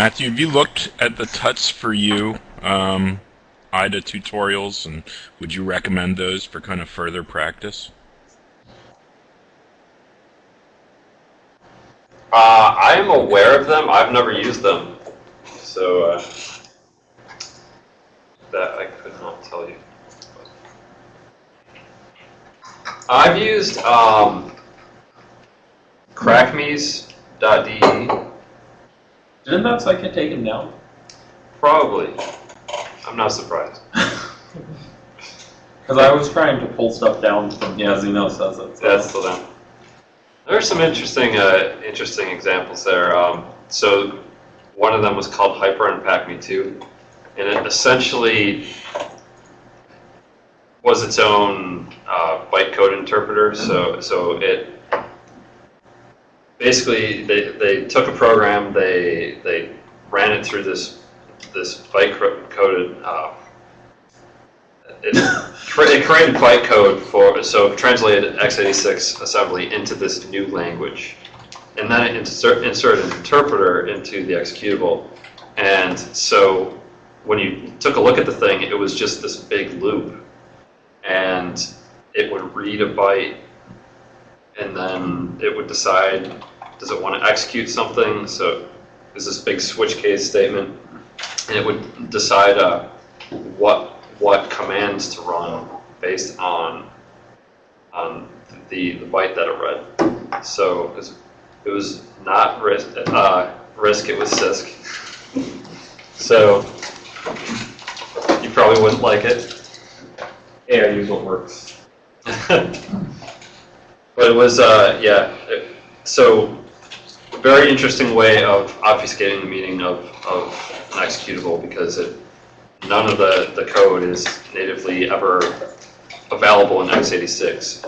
Matthew, have you looked at the Tuts for You um, IDA tutorials, and would you recommend those for kind of further practice? Uh, I'm aware of them. I've never used them, so uh, that I could not tell you. I've used um, crackmes.de, Didn't that site take taken down? probably. I'm not surprised. Because I was trying to pull stuff down from, yeah, Zeno says it. so- That's the them. There are some interesting, uh, interesting examples there. Um, so one of them was called Hyper Unpack Me 2, and it essentially was its own uh, bytecode interpreter. So, so it basically they, they took a program, they they ran it through this this bytecoded. Uh, it, it created bytecode for so translated x86 assembly into this new language, and then it insert, inserted an interpreter into the executable, and so when you took a look at the thing, it was just this big loop, and it would read a byte, and then it would decide does it want to execute something. So there's this big switch case statement, and it would decide uh, what what commands to run based on on the, the byte that it read. So it was, it was not RISC, uh, RISC, it was CISC. so you probably wouldn't like it. Yeah, I use what works. but it was, uh, yeah, it, so a very interesting way of obfuscating the meaning of, of an executable because it, none of the, the code is natively ever available in x86.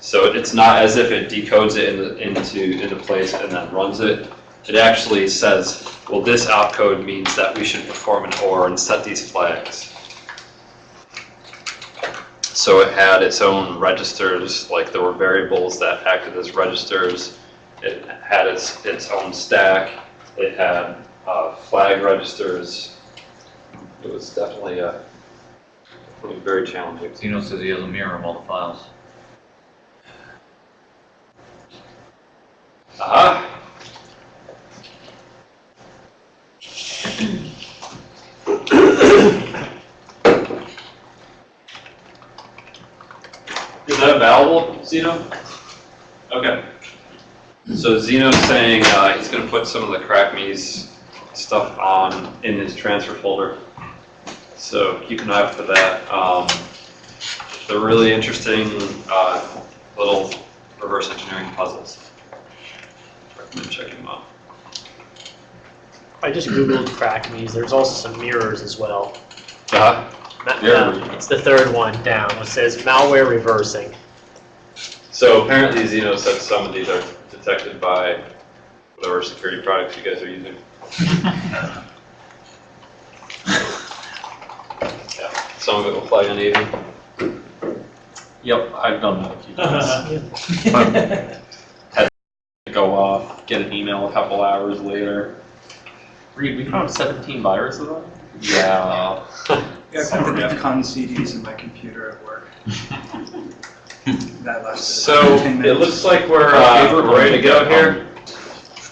So it's not as if it decodes it into, into, into place and then runs it. It actually says, well, this opcode means that we should perform an OR and set these flags. So it had its own registers, like there were variables that acted as registers. It had its, its own stack. It had uh, flag registers. It was definitely, uh, definitely very challenging. Zeno says he has a mirror of all the files. Aha! Is that available, Zeno? Okay. So Zeno's saying uh, he's going to put some of the CrackMe's stuff on in his transfer folder. So keep an eye out for that. Um, they're really interesting uh, little reverse engineering puzzles. Recommend checking them out. I just googled crackmes. There's also some mirrors as well. Uh, Ma- Mirror. it's the third one down. It says malware reversing. so apparently Zeno said some of these are detected by whatever security products you guys are using. Yeah, some of it will flag uneven. Yep, I've done that a few times. Go off, get an email a couple hours later. Reed, we found 17 viruses on? Yeah. Yeah, I put the DEF CON CDs in my computer at work. That lasted So about 10 it looks like we're, uh, we're ready to go here.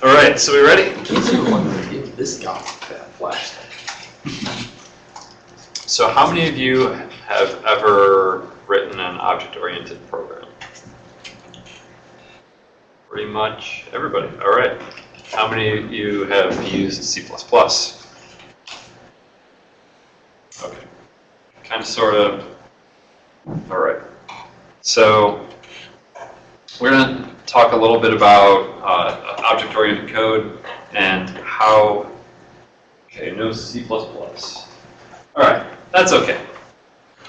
All right, so we ready? In case you were wondering, give this guy that flash. So how many of you have ever written an object-oriented program? Pretty much everybody. All right. How many of you have used C++? Okay. Sort of. All right. So we're going to talk a little bit about uh, object-oriented code and how. Okay, no C++. All right, that's okay.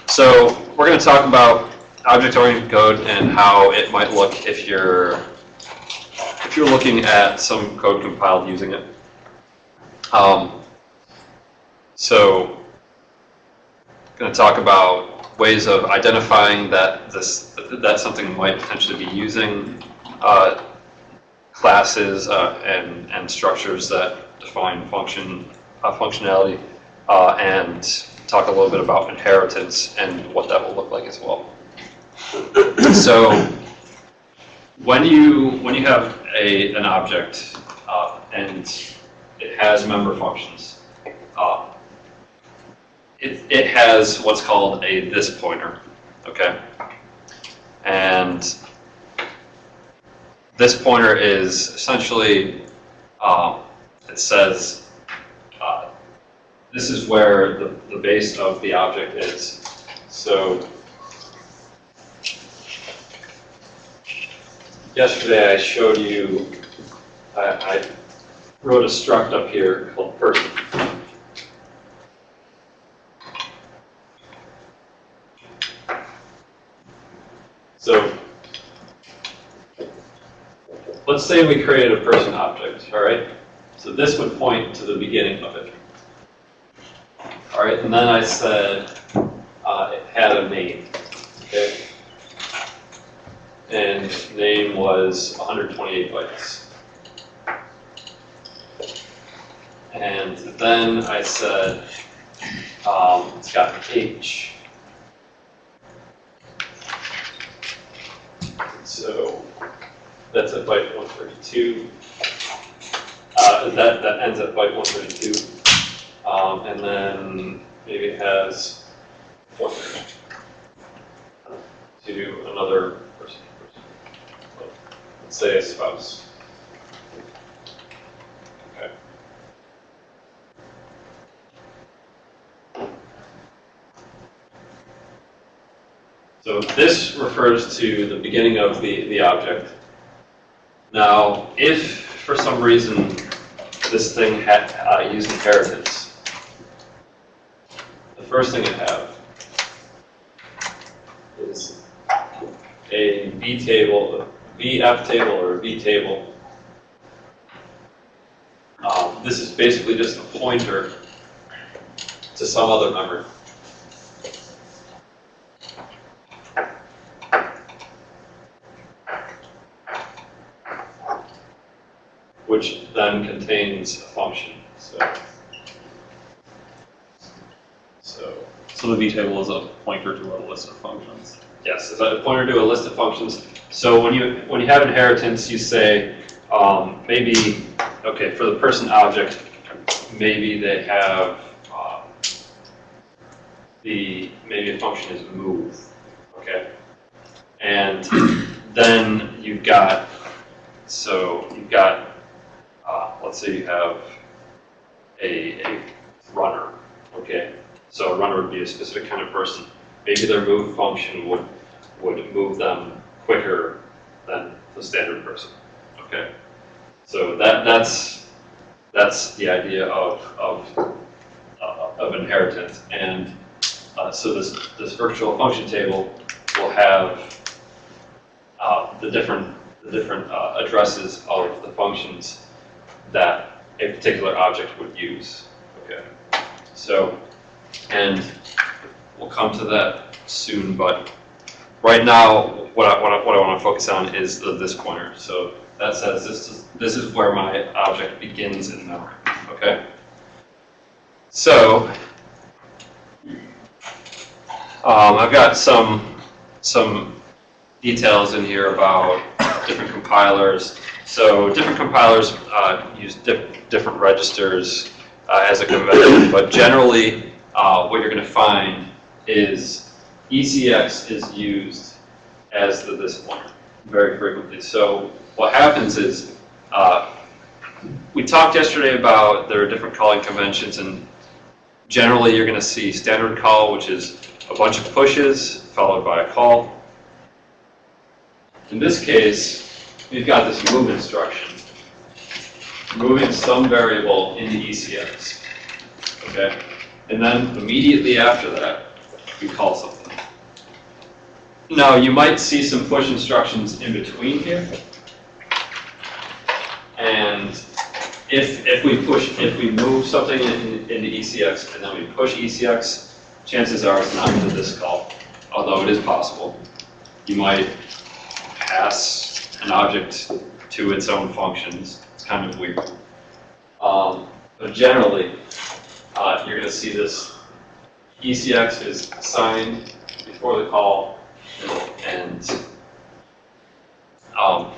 So we're going to talk about object-oriented code and how it might look if you're if you're looking at some code compiled using it. Um, so going to talk about ways of identifying that this that something might potentially be using uh, classes uh, and and structures that define function, uh, functionality, uh, and talk a little bit about inheritance and what that will look like as well. So when you, when you have a, an object uh, and it has member functions, uh, it, it has what's called a this pointer, okay? And this pointer is essentially, um, it says, uh, this is where the, the base of the object is. So yesterday I showed you, I, I wrote a struct up here called person. So let's say we created a person object, all right? So this would point to the beginning of it. All right, and then I said uh, it had a name, okay? And name was 128 bytes. And then I said um, it's got an H. So that's a byte 132. Uh, that, that ends at byte 132. Um, and then maybe it has pointer to another person. person. Let's say a spouse. Okay. So this refers to the beginning of the, the object. Now, if for some reason this thing had uh, used inheritance, the first thing I have is a V table, a VF table or a V table. Um, this is basically just a pointer to some other memory. Which then contains a function. So, so So the V table is a pointer to a list of functions. yes, it's a pointer to a list of functions. So when you when you have inheritance, you say um, maybe okay for the person object, maybe they have uh, the maybe a function is move, okay, and then you've got so you've got let's say you have a, a runner, okay? So a runner would be a specific kind of person. Maybe their move function would, would move them quicker than the standard person, okay? So that, that's, that's the idea of, of, uh, of inheritance. And uh, so this, this virtual function table will have uh, the different, the different uh, addresses of the functions that a particular object would use. Okay, so, and we'll come to that soon, but right now, what I, what I, what I want to focus on is the, this pointer. So that says this is, this is where my object begins in memory, okay? So, um, I've got some, some details in here about different compilers. So different compilers uh, use dif different registers uh, as a convention, but generally uh, what you're going to find is ECX is used as the this pointer very frequently. So what happens is uh, we talked yesterday about there are different calling conventions and generally you're going to see standard call which is a bunch of pushes followed by a call. In this case, we've got this move instruction, moving some variable into ECX, okay? And then immediately after that, we call something. Now, you might see some push instructions in between here. And if, if we push, if we move something in, into ECX and then we push ECX, chances are it's not to this call, although it is possible. You might pass an object to its own functions. It's kind of weird. Um, but generally, uh, you're gonna see this ECX is signed before the call and, um,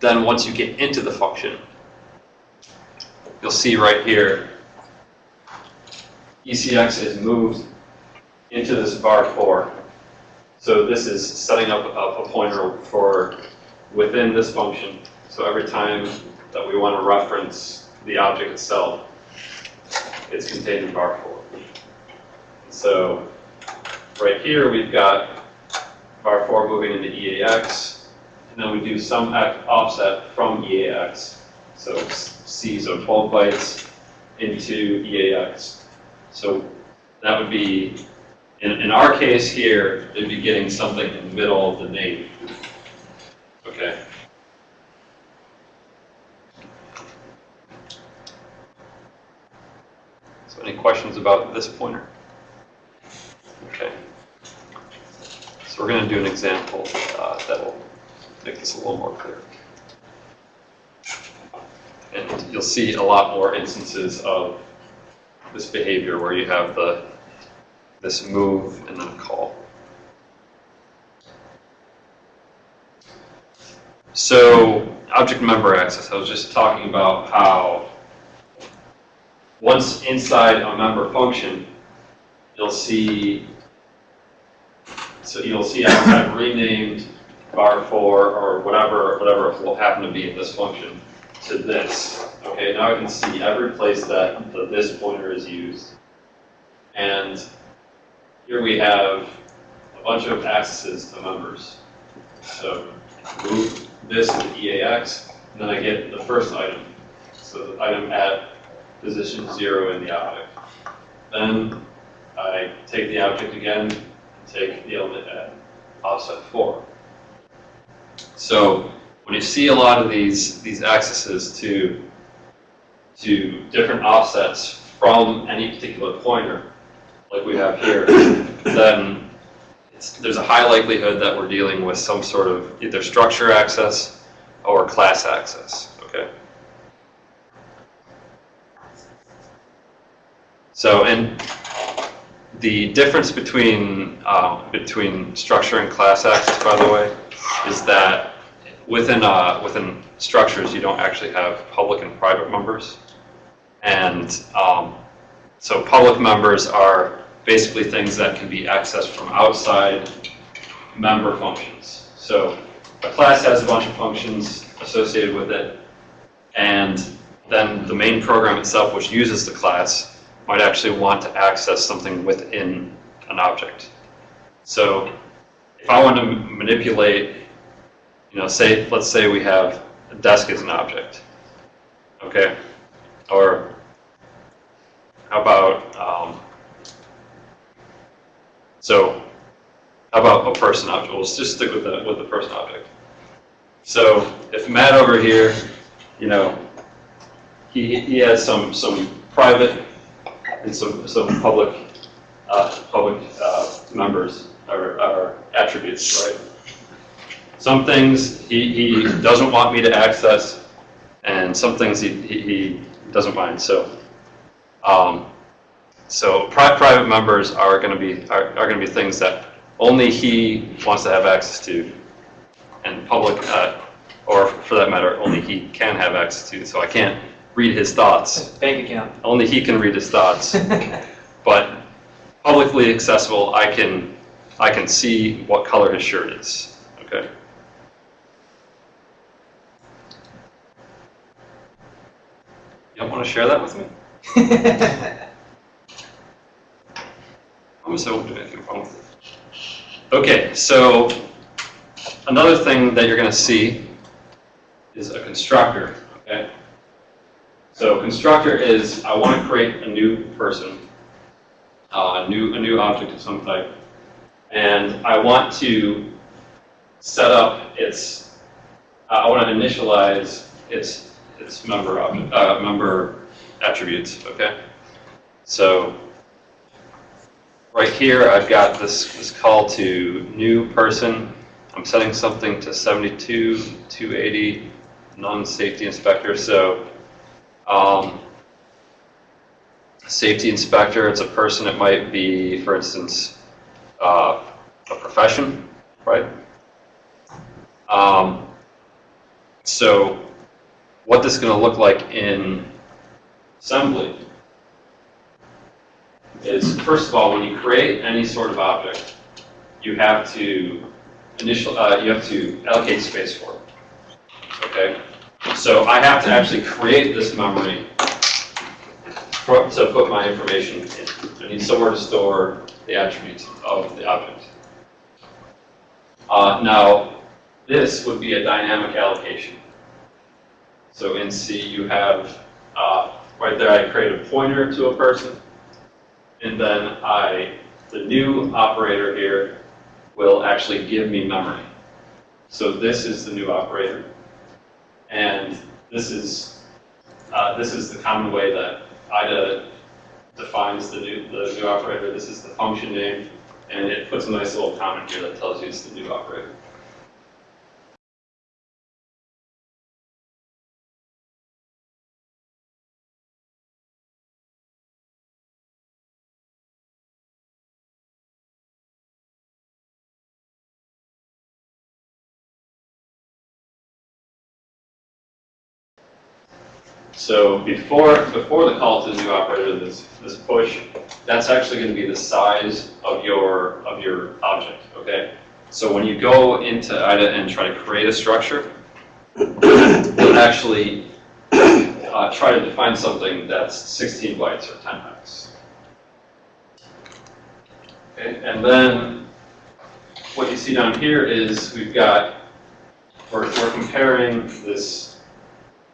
then once you get into the function, you'll see right here, ECX is moved into this var four. So this is setting up a, a pointer for within this function. So every time that we want to reference the object itself, it's contained in var four. So right here, we've got var four moving into EAX, and then we do some offset from EAX. So C, so 12 bytes into EAX. So that would be, in, in our case here, they'd be getting something in the middle of the name. Okay. So any questions about this pointer? Okay. So we're going to do an example uh, that will make this a little more clear. And you'll see a lot more instances of this behavior where you have the this move and then call. So object member access, I was just talking about how once inside a member function, you'll see, so you'll see I've renamed var four or whatever, whatever will happen to be in this function to this. Okay, now I can see every place that the this pointer is used. And here we have a bunch of accesses to members. So move this into EAX, and then I get the first item. So the item at position zero in the object. Then I take the object again, and take the element at offset four. So when you see a lot of these, these accesses to, to different offsets from any particular pointer, like we have here, then it's, there's a high likelihood that we're dealing with some sort of either structure access or class access, okay? So, and the difference between, um, between structure and class access, by the way, is that within, uh, within structures, you don't actually have public and private members. And um, so public members are basically things that can be accessed from outside member functions. So a class has a bunch of functions associated with it, and then the main program itself, which uses the class, might actually want to access something within an object. So if I want to manipulate, you know, say, let's say we have a desk as an object, okay? Or how about, um, so how about a person object? We'll just stick with the, with the person object. So if Matt over here, you know, he, he has some, some private and some, some public, uh, public, uh, members or, or attributes, right? Some things he, he doesn't want me to access and some things he, he, he doesn't mind, so. Um, so pri- private members are gonna be, are, are gonna be things that only he wants to have access to and public, uh, or for that matter, only he can have access to, so I can't read his thoughts. Bank account. Only he can read his thoughts. But publicly accessible, I can, I can see what color his shirt is, okay? You don't want to share that with me? Okay, so another thing that you're going to see is a constructor, okay? So constructor is, I want to create a new person, uh, a new, a new object of some type, and I want to set up its, uh, I want to initialize its, its member object, uh, member attributes, okay? So right here, I've got this, this call to new person. I'm setting something to 72, 280, non-safety inspector. So Um, safety inspector, it's a person, it might be, for instance, uh, a profession, right? Um, so what this is going to look like in assembly is, first of all, when you create any sort of object, you have to initial, uh, you have to allocate space for it. Okay? So I have to actually create this memory to put my information in. I need somewhere to store the attributes of the object. Uh, now, this would be a dynamic allocation. So in C, you have, uh, right there, I create a pointer to a person, and then I, the new operator here will actually give me memory. So this is the new operator. And this is, uh, this is the common way that IDA defines the new, the new operator. This is the function name, and it puts a nice little comment here that tells you it's the new operator. So before, before the call to the new operator, this, this push, that's actually going to be the size of your, of your object, okay? So when you go into IDA and try to create a structure, you'll actually uh, try to define something that's 16 bytes or 10 bytes. Okay, and then what you see down here is we've got, we're, we're comparing this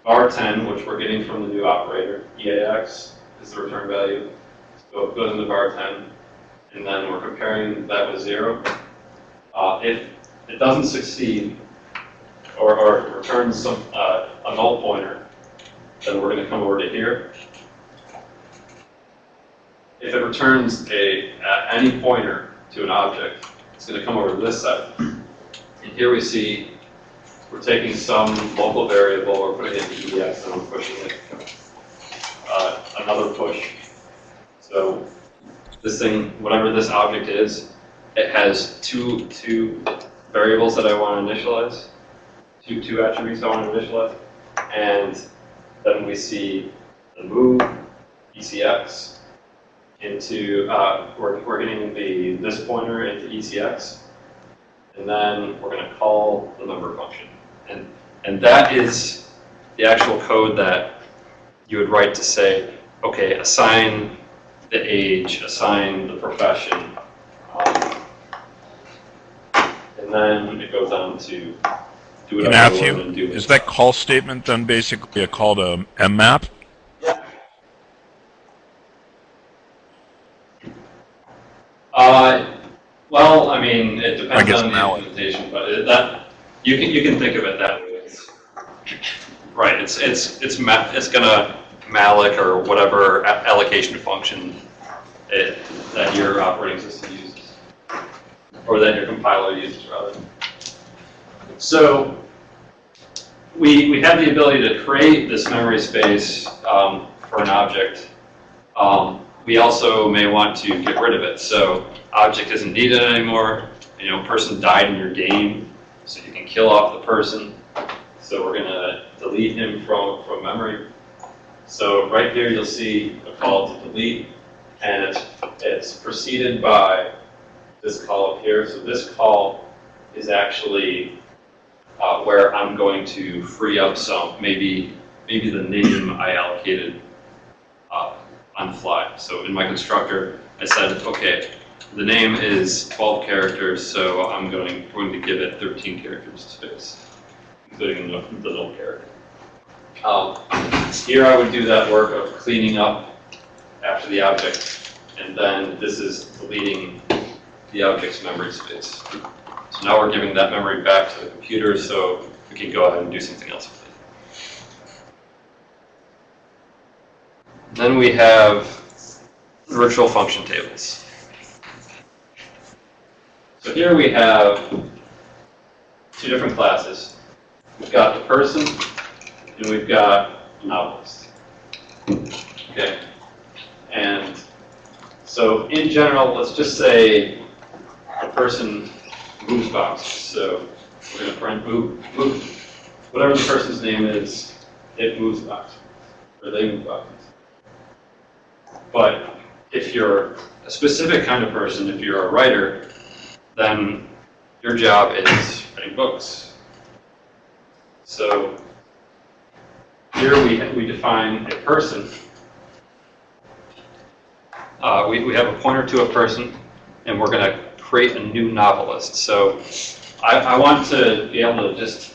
var 10, which we're getting from the new operator, EAX is the return value. So it goes into var 10, and then we're comparing that with zero. Uh, if it doesn't succeed, or, or returns some, uh, a null pointer, then we're going to come over to here. If it returns a, uh, any pointer to an object, it's going to come over to this side. And here we see we're taking some local variable, we're putting it into EDX, and we're pushing it. Uh, another push. So this thing, whatever this object is, it has two, two variables that I want to initialize, two, two attributes I want to initialize, and then we see the move ECX into, uh, we're, we're getting the, this pointer into ECX, and then we're going to call the member function. And, and that is the actual code that you would write to say, okay, assign the age, assign the profession, um, and then it goes on to do whatever you want Matthew, to do. is that call statement then basically a call to mmap? Uh, well, I mean, it depends on the implementation, but it, that, you can, you can think of it that way. Right, it's, it's, it's it's gonna malloc or whatever allocation function it, that your operating system uses. Or that your compiler uses, rather. So, we, we have the ability to create this memory space um, for an object. Um, we also may want to get rid of it. So object isn't needed anymore. You know, person died in your game, so you can kill off the person. So we're gonna delete him from, from memory. So right here, you'll see a call to delete, and it's, it's preceded by this call up here. So this call is actually uh, where I'm going to free up some, maybe, maybe the name I allocated uh, on the fly. So in my constructor, I said, okay, the name is 12 characters, so I'm going, going to give it 13 characters of space, including the, null character. Um, here I would do that work of cleaning up after the object, and then this is deleting the object's memory space. So now we're giving that memory back to the computer, so we can go ahead and do something else with it. Then we have virtual function tables. So here we have two different classes. We've got the person, and we've got novelist. Okay. And so in general, let's just say a person moves boxes. So we're going to print move, move, whatever the person's name is, it moves boxes, or they move boxes. But if you're a specific kind of person, if you're a writer, then your job is writing books. So here we, we define a person. Uh, we, we have a pointer to a person, and we're going to create a new novelist. So I, I want to be able to just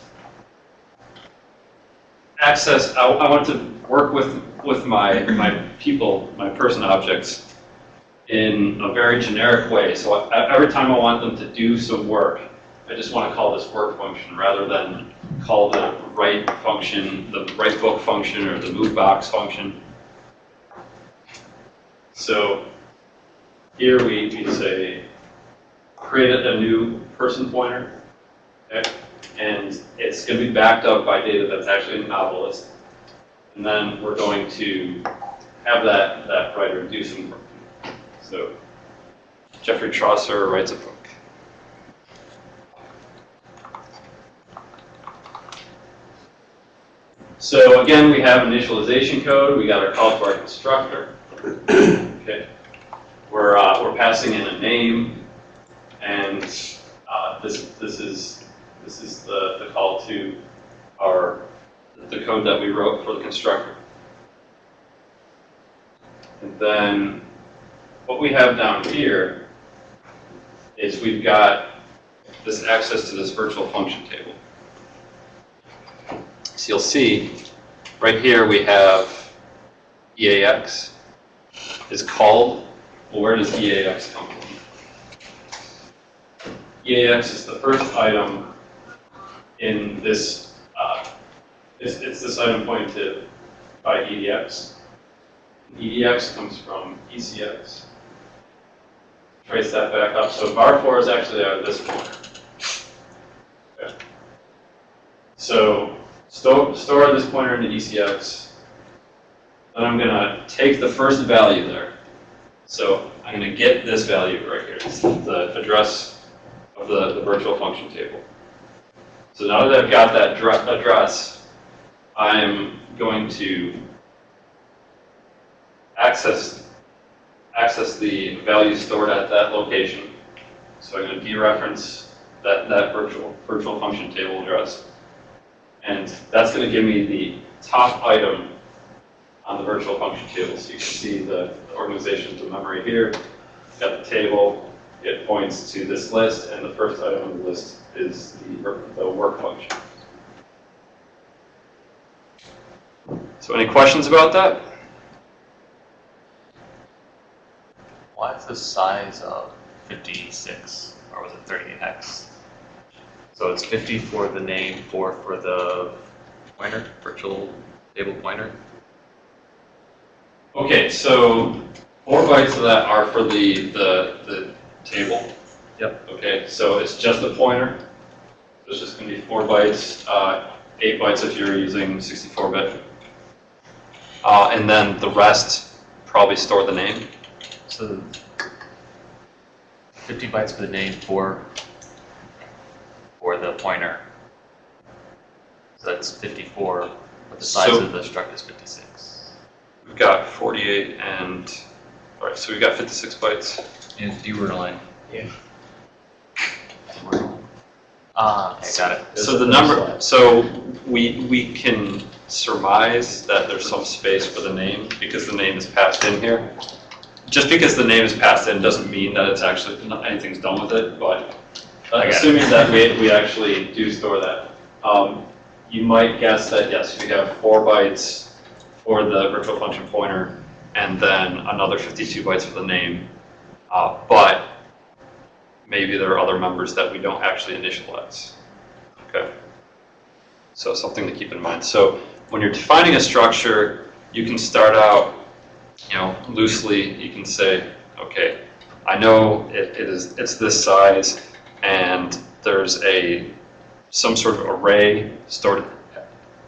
access, I, I want to work with, with my, my people, my person objects in a very generic way. So I, every time I want them to do some work, I just want to call this work function rather than call the write function, the write book function, or the move box function. So here we, we say create a new person pointer, okay? and it's going to be backed up by data that's actually in the Novelist. And then we're going to have that, that writer do some. So Geoffrey Chaucer writes a book. So again, we have initialization code. We got our call to our constructor. Okay, we're uh, we're passing in a name, and uh, this this is this is the the call to our the code that we wrote for the constructor. And then what we have down here is we've got this access to this virtual function table. So you'll see right here we have EAX is called. Well, where does EAX come from? EAX is the first item in this, uh, it's, it's this item pointed by EDX. EDX comes from ECX. Trace that back up. So var 4 is actually out of this corner. Okay. So store, store this pointer into ECX. Then I'm going to take the first value there. So I'm going to get this value right here. It's the address of the, the virtual function table. So now that I've got that address, I'm going to access access the value stored at that location. So I'm going to dereference that, that virtual, virtual function table address. And that's going to give me the top item on the virtual function table. So you can see the organization of memory here. Got the table. It points to this list, and the first item on the list is the, the work function. So any questions about that? Why is the size of 56, or was it 38x? So it's 50 for the name, 4 for the pointer, virtual table pointer? Okay, so four bytes of that are for the, the, the table. Yep. Okay, so it's just a pointer. So it's just gonna be four bytes, uh, eight bytes if you're using 64-bit. Uh, and then the rest probably store the name. So 50 bytes for the name, 4 for the pointer. So that's 54, but the size So- of the struct is 56. We've got 48 and, all right, so we've got 56 bytes. And dword Yeah. Ah, okay, got it. So the number, so we, we can surmise that there's some space for the name because the name is passed in here. Just because the name is passed in doesn't mean that it's actually, anything's done with it, but uh, got it. assuming that we, we actually do store that, um, you might guess that yes, we have four bytes for the virtual function pointer and then another 52 bytes for the name. Uh, but maybe there are other members that we don't actually initialize. Okay. So something to keep in mind. So when you're defining a structure, you can start out, you know, loosely. You can say, okay, I know it, it is it's this size, and there's a some sort of array stored.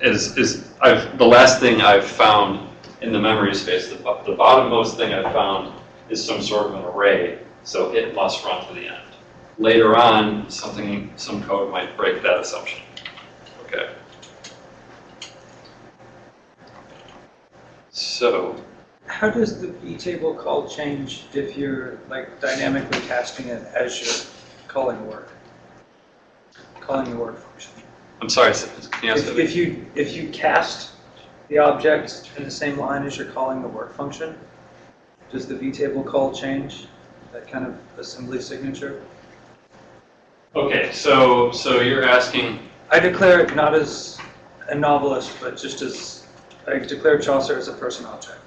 Is is I've the last thing I've found in the memory space. The, the bottommost thing I've found is some sort of an array, so it must run to the end. Later on, something, some code might break that assumption. Okay. So, How does the V-table call change if you're like dynamically casting it as you're calling work? Calling the work function? I'm sorry, can you ask If if you, if you cast the object in the same line as you're calling the work function, does the V-table call change? That kind of assembly signature? Okay, so, so you're asking, I declare it not as a novelist, but just as, I declare Chaucer as a person object.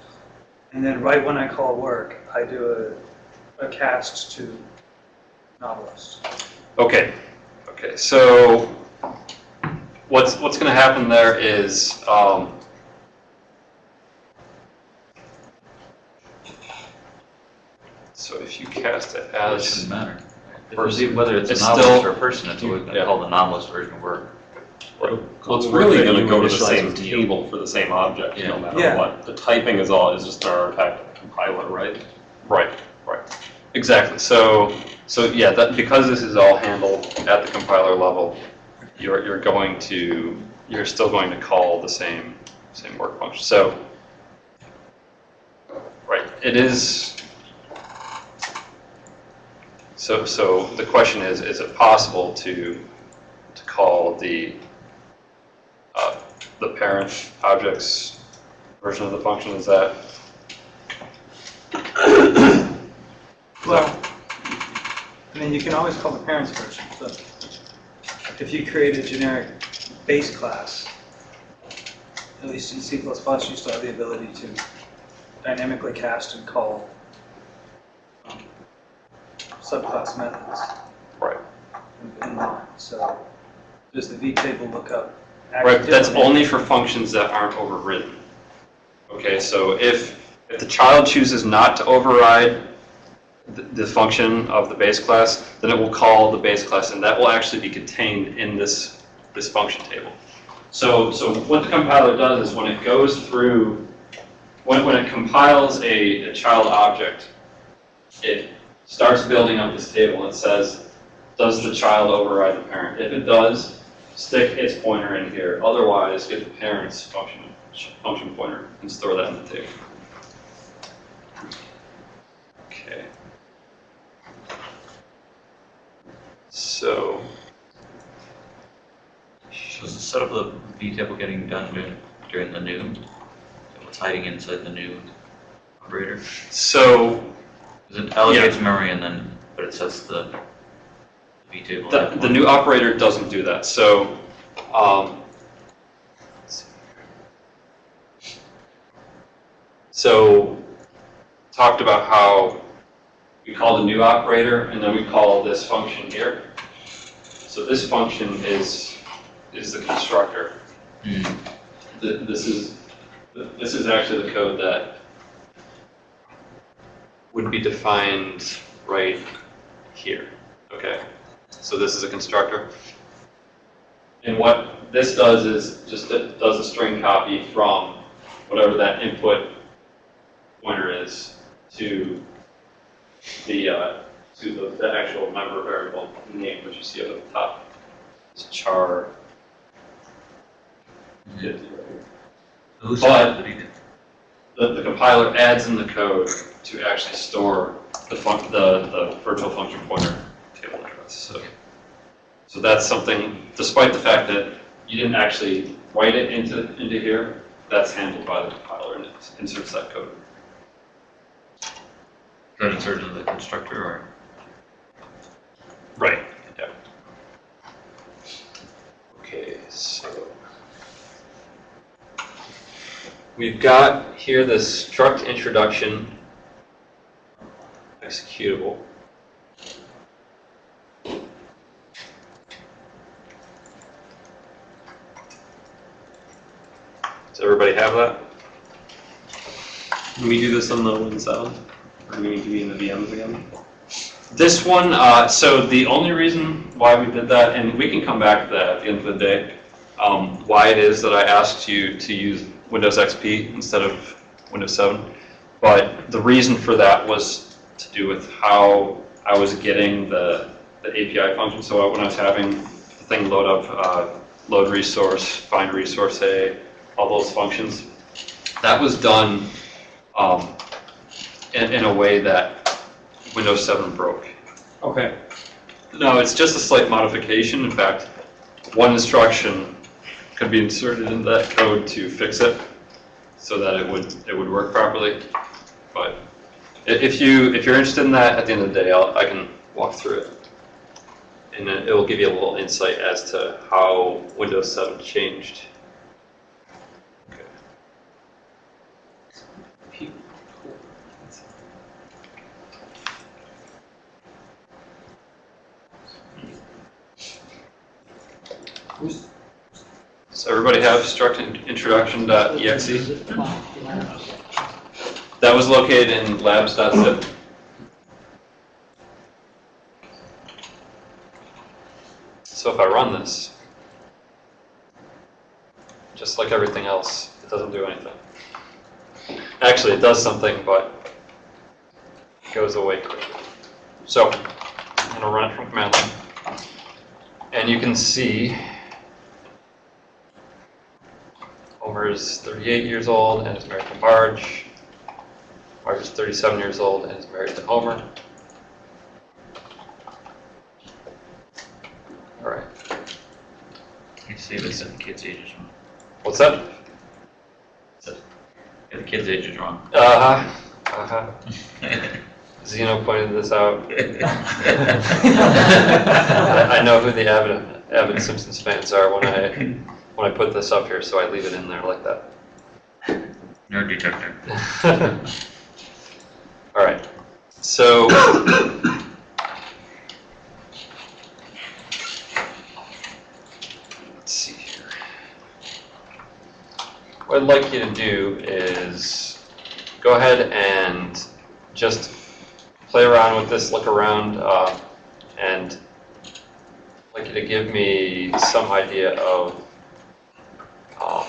And then right when I call work, I do a, a cast to novelist. okay, okay, so what's, what's gonna happen there is, um, so if you cast it It as, shouldn't matter. Person. Whether it's a It's novelist still- or a person, it's always Yeah. called the novelist version of work. Well, it's really gonna go to the same table for the same object, no matter Yeah. what. The typing is all, is just an artifact of the compiler, right? right, right, exactly, so, so yeah, that, because this is all handled at the compiler level, you're, you're going to, you're still going to call the same, same work function, so, right, it is, so, so the question is, is it possible to, to call the, the parent objects version of the function, is that? Well, I mean, you can always call the parents version, but if you create a generic base class, at least in C++, you still have the ability to dynamically cast and call um, subclass methods Right. in- in line. So does the vtable lookup Right, but that's only for functions that aren't overridden. Okay, so if, if the child chooses not to override the, the function of the base class, then it will call the base class, and that will actually be contained in this, this function table. So, so what the compiler does is when it goes through, when, when it compiles a, a child object, it starts building up this table. It says, does the child override the parent? If it does, stick its pointer in here. Otherwise, get the parent's function, function pointer and store that in the table. Okay. So, So is the setup of the V-table getting done during, during the new? What's hiding inside the new operator? so Because it allocates memory and then, but it sets the V-table. the, the new operator doesn't do that. So, um, let's see here. so talked about how we call the new operator and then we call this function here. So this function is is the constructor. Hmm. Th- This is this is actually the code that would be defined right here. Okay. So this is a constructor. And what this does is just it does a string copy from whatever that input pointer is to the, uh, to the, the actual member variable name, which you see up at the top. It's char. 50 right here. Who's But- that? Did he do? The, the compiler adds in the code to actually store the fun, the, the virtual function pointer table so. So that's something, despite the fact that you didn't actually write it into, into here, that's handled by the compiler and it inserts that code. Is that inserted into the constructor or? Right. Yeah. Okay, so. We've got here the struct introduction executable. Everybody have that? Can we do this on the Win 7? Or do we need to be in the VMs again? This one, uh, so the only reason why we did that, and we can come back to that at the end of the day, um, why it is that I asked you to use Windows XP instead of Windows 7. But the reason for that was to do with how I was getting the, the API function. So when I was having the thing load up, uh, load resource, find resource A, all those functions, that was done um, in, in a way that Windows 7 broke. Okay. No, it's just a slight modification. In fact, one instruction could be inserted into that code to fix it so that it would, it would work properly. But if you, if you're interested in that, at the end of the day, I'll, I can walk through it. And it it will give you a little insight as to how Windows 7 changed. Does everybody have struct introduction.exe? That was located in labs.zip. So if I run this, just like everything else, it doesn't do anything. Actually, it does something, but it goes away quickly. So I'm going to run it from command line. And you can see Homer is 38 years old and is married to Marge. Marge is 37 years old and is married to Homer. All right. You see this and the kid's age is wrong. What's that? The kid's age is wrong. Uh huh. Uh huh. Zeno pointed this out. I I know who the avid, avid Simpsons fans are when I when I put this up here, so I leave it in there like that. Nerd detector. All right. So. Let's see here. What I'd like you to do is go ahead and just play around with this, look around, uh, and I'd like you to give me some idea of um,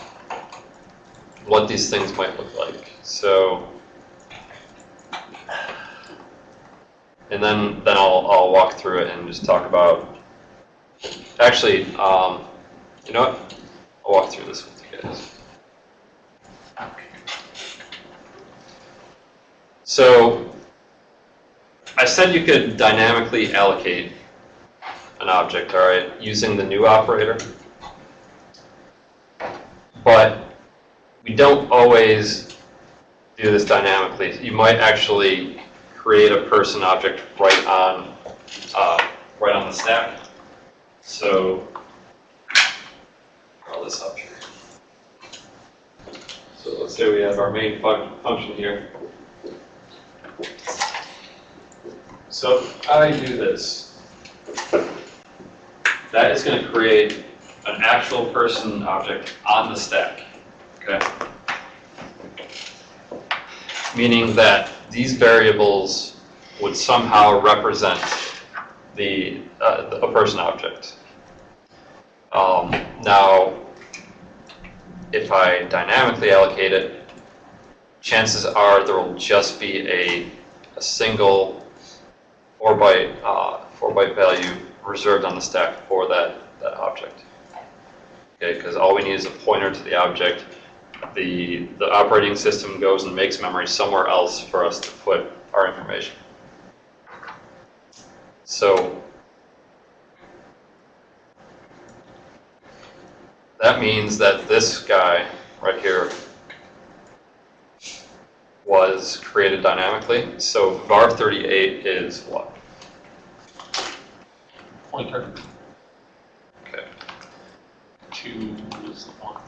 what these things might look like. So. And then, then I'll, I'll walk through it and just talk about, actually, um, you know what? I'll walk through this with you guys. So, I said you could dynamically allocate an object, all right, using the new operator. But we don't always do this dynamically. You might actually create a person object right on, uh, right on the stack. So, draw this up here. So let's say we have our main func- function here. So if I do this, that is going to create an actual person object on the stack, okay? Meaning that these variables would somehow represent the, uh, a person object. Um, now, if I dynamically allocate it, chances are there will just be a, a single four byte, uh, four byte value reserved on the stack for that, that object. Okay, because all we need is a pointer to the object. The, the operating system goes and makes memory somewhere else for us to put our information. So that means that this guy right here was created dynamically. So var38 is what? Pointer two is the one.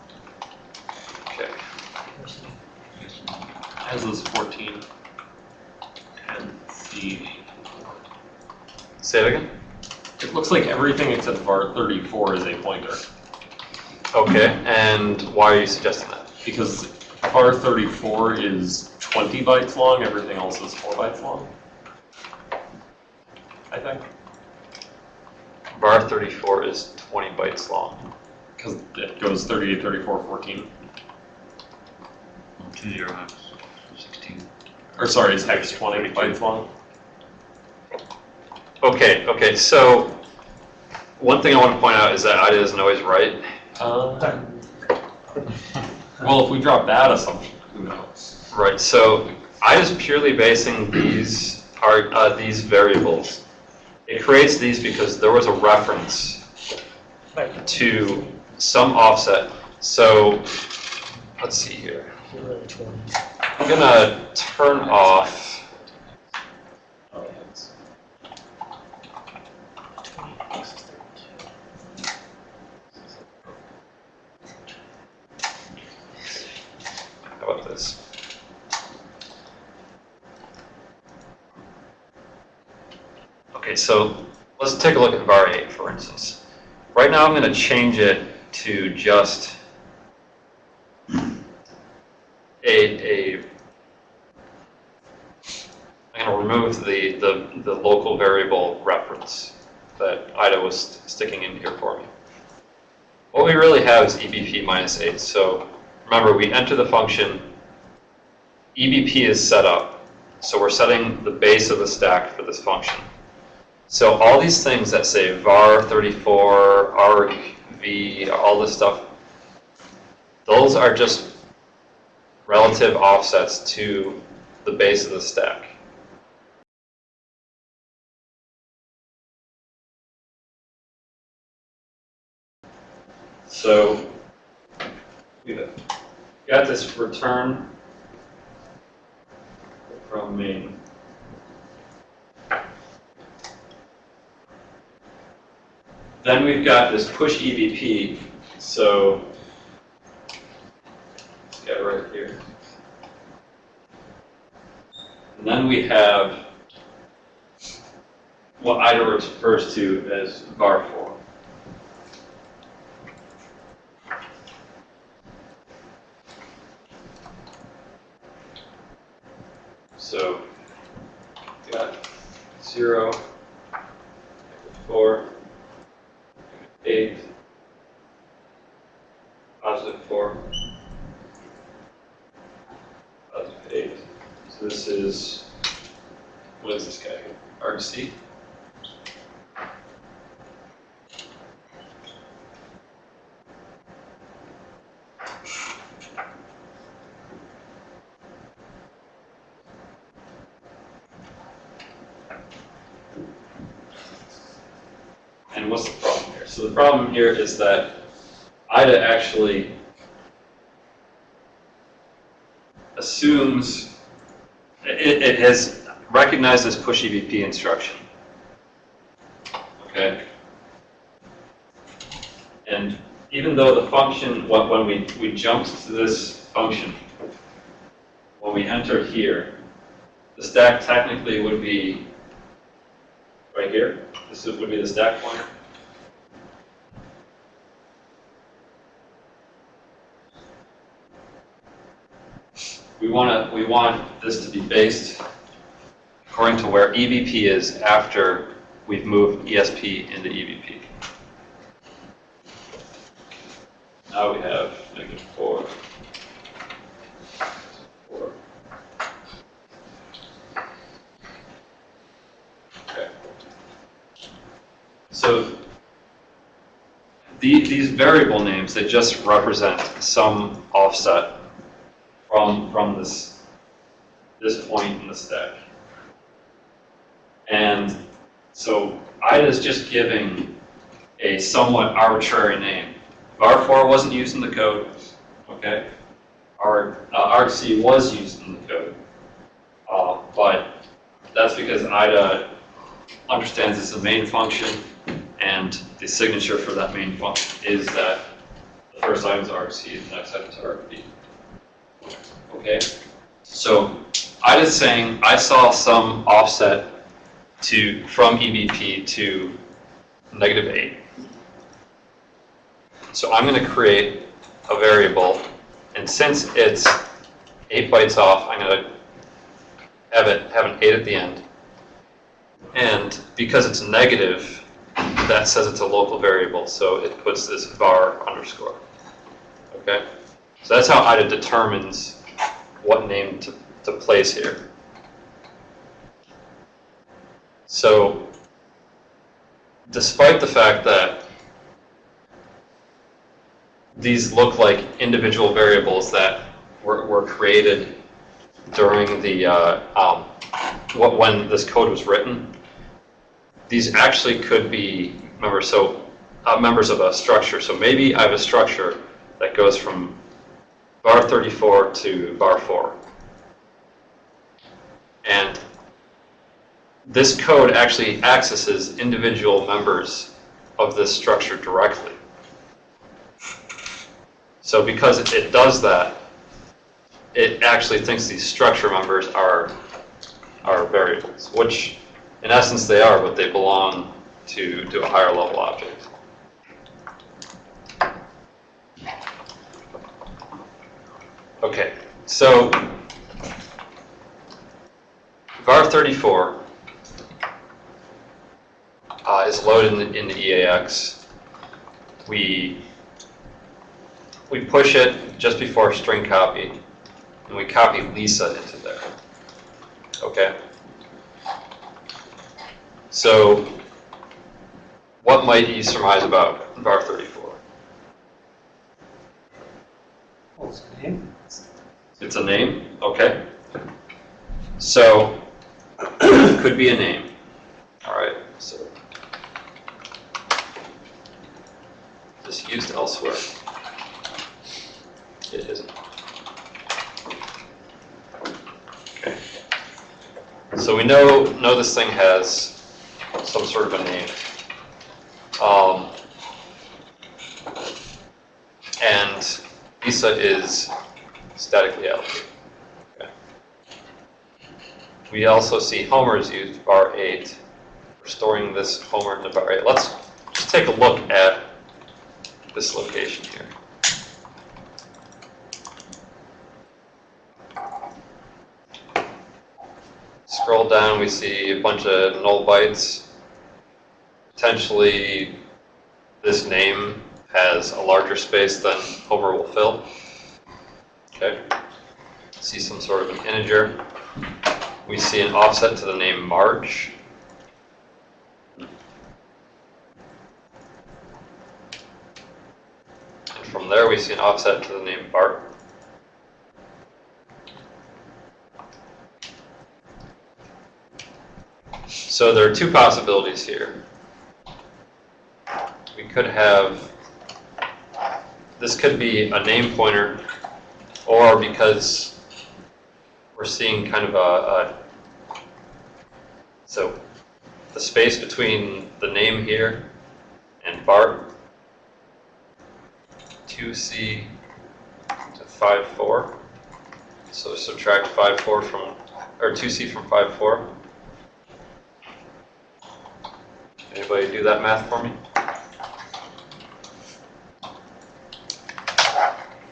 okay. As is fourteen. And the, Say it again? it looks like everything except var thirty-four is a pointer. Okay, and why are you suggesting that? Because var thirty-four is twenty bytes long, everything else is four bytes long. I think, var34 is 20 bytes long. Because it goes 38, 34, 14. Two zero X. Or sorry, is hex 20 bytes long? Okay, okay, so one thing I want to point out is that IDA isn't always right. Uh, Well, if we drop that assumption, who knows? Right, so I is purely basing these are uh, these variables. It creates these because there was a reference Right, to some offset. So let's see here. to. I'm gonna turn off. So let's take a look at var 8, for instance. Right now, I'm going to change it to just a, a I'm going to remove the, the, the local variable reference that IDA was sticking in here for me. What we really have is EBP minus 8. So remember, we enter the function, EBP is set up, so we're setting the base of the stack for this function. So all these things that say var 34, arg, v, all this stuff, those are just relative offsets to the base of the stack. So we've got this return from main. Then we've got this push EBP, so let's get right here. And then we have what IDA refers to as var4. So, got zero, four, eight, positive four, positive eight. So this is, what is this guy? argc? And what's the problem the problem here is that IDA actually assumes, it, it has recognized this push EBP instruction. Okay? And even though the function, when when we, we jumped to this function, when we enter here, the stack technically would be right here. This would be the stack pointer. We want this to be based according to where EBP is after we've moved ESP into EBP. Now we have negative four. Four. Okay. So the, these variable names, they just represent some offset from, from this, this point in the stack. And so IDA is just giving a somewhat arbitrary name. var4 wasn't used in the code, okay? Our, uh, argc was used in the code. Uh, but that's because IDA understands it's a main function and the signature for that main function is that the first item is and the next item is argv. Okay? So IDA is saying I saw some offset to, from EBP to negative 8. So I'm going to create a variable, and since it's 8 bytes off, I'm going to have it have an 8 at the end. And because it's negative, that says it's a local variable, so it puts this var underscore. Okay? So that's how IDA determines what name to, place here. So despite the fact that these look like individual variables that were, were created during the, uh, um, when this code was written, these actually could be members, so, uh, members of a structure. So maybe I have a structure that goes from var 34 to var 4. And this code actually accesses individual members of this structure directly. So because it- does that, it actually thinks these structure members are, are variables, which in essence they are, but they belong to, to a higher level object. Okay, so var 34 uh, is loaded in the, in the EAX. We we push it just before string copy, and we copy Lisa into there. Okay. So, what might you surmise about var 34? It's a name. It's a name, okay. So, could be a name. All right, so. Just used elsewhere. It isn't. Okay. So we know, know this thing has some sort of a name. Um, and Lisa is statically allocated. We also see Homer's is used var 8 for storing this Homer into var 8. Let's just take a look at this location here. Scroll down, we see a bunch of null bytes. Potentially, this name has a larger space than Homer will fill. Okay. See some sort of an integer. We see an offset to the name Marge. And from there, we see an offset to the name Bart. So there are two possibilities here. We could have, this could be a name pointer, or because we're seeing kind of a, a so the space between the name here and Bart, 2C to 5.4. So subtract 5.4 from, or 2C from 5.4. Anybody do that math for me?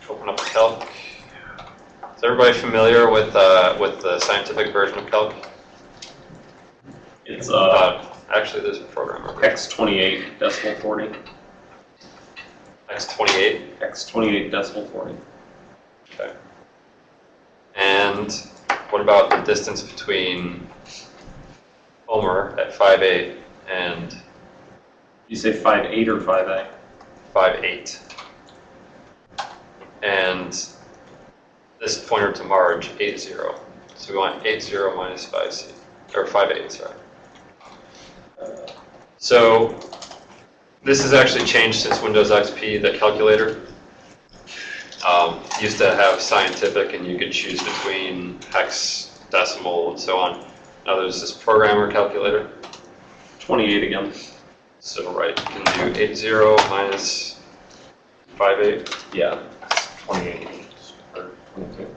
Open up Calc. Is everybody familiar with, uh, with the scientific version of Calc? It's uh, actually, there's a programmer. version. X twenty-eight decimal forty. X28. X twenty-eight decimal forty. Okay. And what about the distance between Homer at 5.8 and You say five eight or five A? 5.8? And this pointer to Marge, 8.0. So we want 8.0 minus 5c, or 5.8, sorry. So this has actually changed since Windows XP, the calculator. Um, used to have scientific and you could choose between hex, decimal, and so on. Now there's this programmer calculator. Twenty-eight again. So right, you can do 8.0 minus 5.8. Yeah. Twenty-eight. Or twenty-two.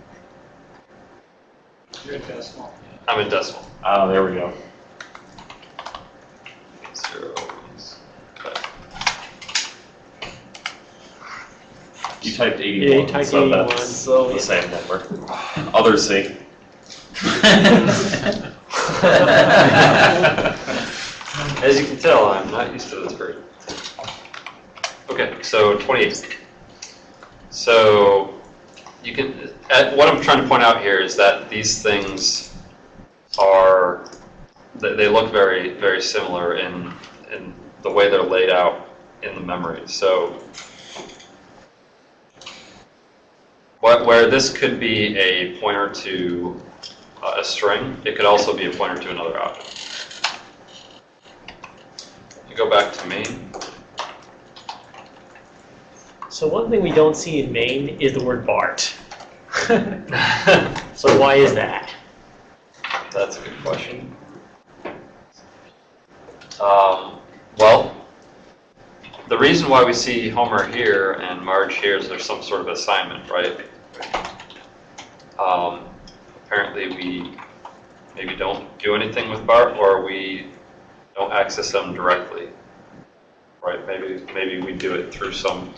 You're a decimal. I'm in decimal. Oh, there we go. 8.0 minus You typed 81, Yeah, you typed so 81, that's so- the same number. Others see. As you can tell, I'm not used to this version. Okay, so 28. So you can, uh, what I'm trying to point out here is that these things are they, they look very, very similar in, in the way they're laid out in the memory. So where this could be a pointer to uh, a string, it could also be a pointer to another object. You go back to main. So one thing we don't see in main is the word Bart. So why is that? That's a good question. Um, well, the reason why we see Homer here and Marge here is there's some sort of assignment, right? Um, apparently we maybe don't do anything with Bart or we don't access them directly. Right, maybe, maybe we do it through some,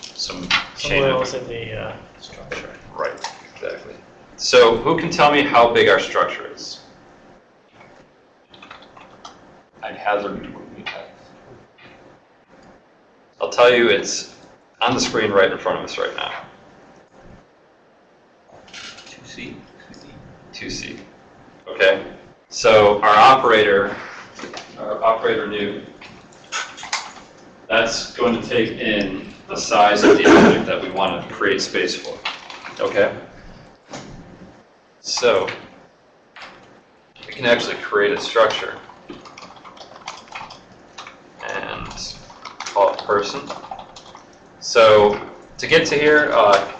some chain of in the uh, structure. Right, exactly. So who can tell me how big our structure is? I'd hazard X. I'll tell you, it's on the screen right in front of us right now. Two C. 2C. Okay? So our operator, our operator new, that's going to take in the size of the object that we want to create space for. Okay? So we can actually create a structure and call it person. So to get to here, uh,